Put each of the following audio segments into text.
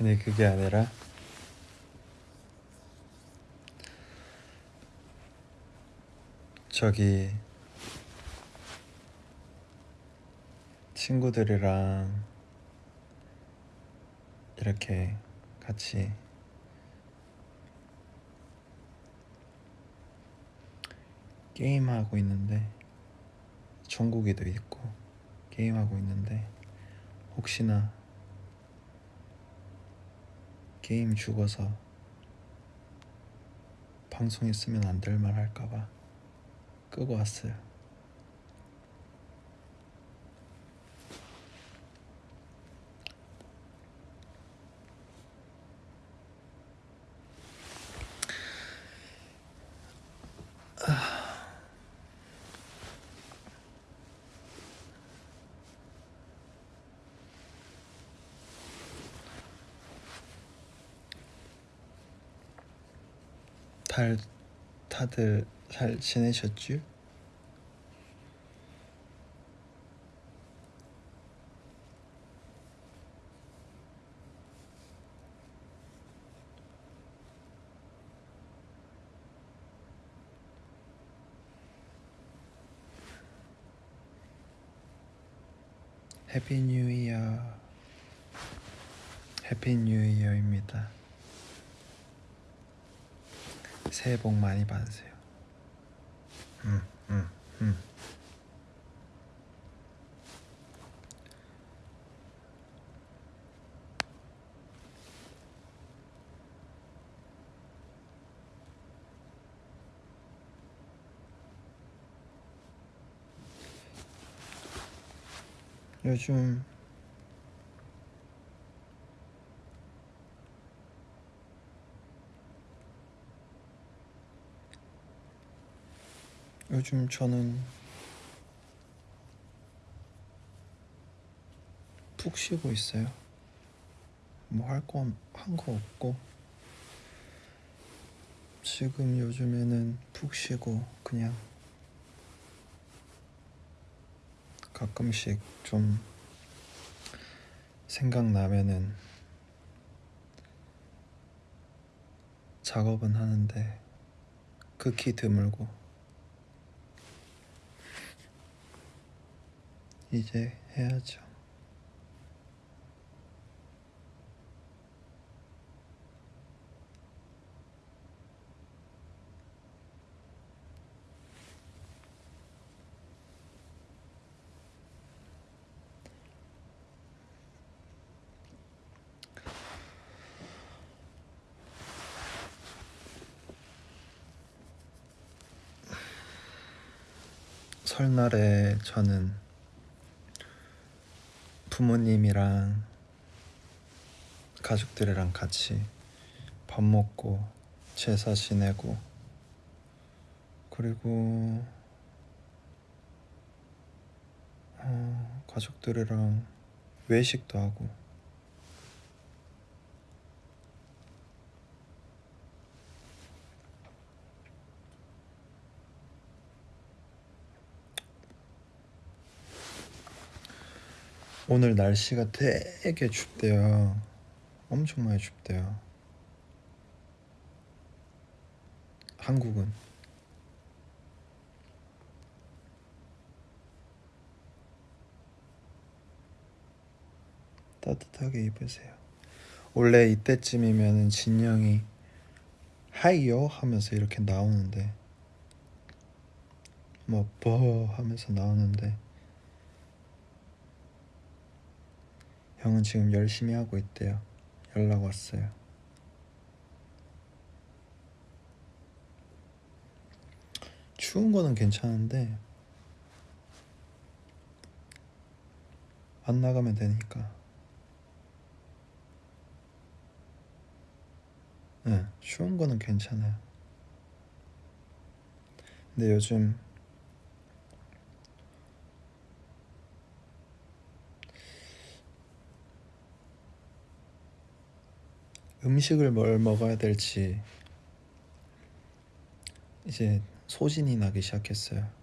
아니 그게 아니라. 저기 친구들이랑 이렇게 같이 게임하고 있는데 종국이도 있고 게임하고 있는데 혹시나 게임 죽어서 방송에 쓰면 안 될 말 할까봐 끄고 왔어요. 달 다들 잘 지내셨죠? 해피 뉴 이어 해피 뉴 이어입니다. 새해 복 많이 받으세요. 음, 음, 음. 요즘 요즘 저는 푹 쉬고 있어요. 뭐 할 거 한 거 없고 지금 요즘에는 푹 쉬고 그냥 가끔씩 좀 생각나면은 작업은 하는데 극히 드물고 이제 해야죠. 설날에 저는 부모님이랑 가족들이랑 같이 밥 먹고 제사 지내고 그리고 어, 가족들이랑 외식도 하고 오늘 날씨가 되게 춥대요. 엄청 많이 춥대요. 한국은 따뜻하게 입으세요. 원래 이때쯤이면은 진영이 하이요 하면서 이렇게 나오는데 뭐버 하면서 나오는데 형은 지금 열심히 하고 있대요. 연락 왔어요. 추운 거는 괜찮은데 안 나가면 되니까. 네, 추운 거는 괜찮아요. 근데 요즘 음식을 뭘 먹어야 될지 이제 소진이 나기 시작했어요.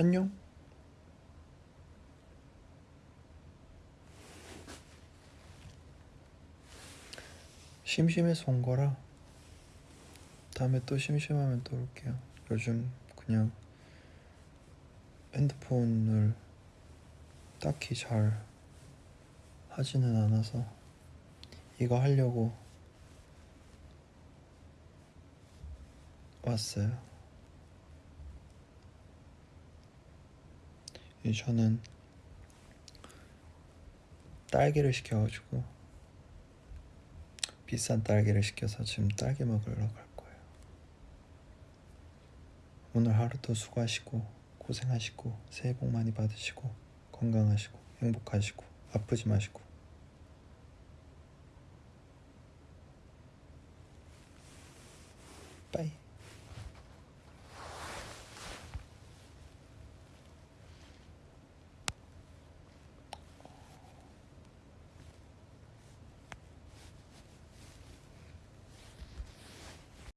안녕. 심심해서 온 거라 다음에 또 심심하면 또 올게요. 요즘 그냥 핸드폰을 딱히 잘 하지는 않아서 이거 하려고 왔어요. 저는 딸기를 시켜가지고 비싼 딸기를 시켜서 지금 딸기 먹으러 갈 거예요. 오늘 하루도 수고하시고 고생하시고 새해 복 많이 받으시고 건강하시고 행복하시고 아프지 마시고 빠이.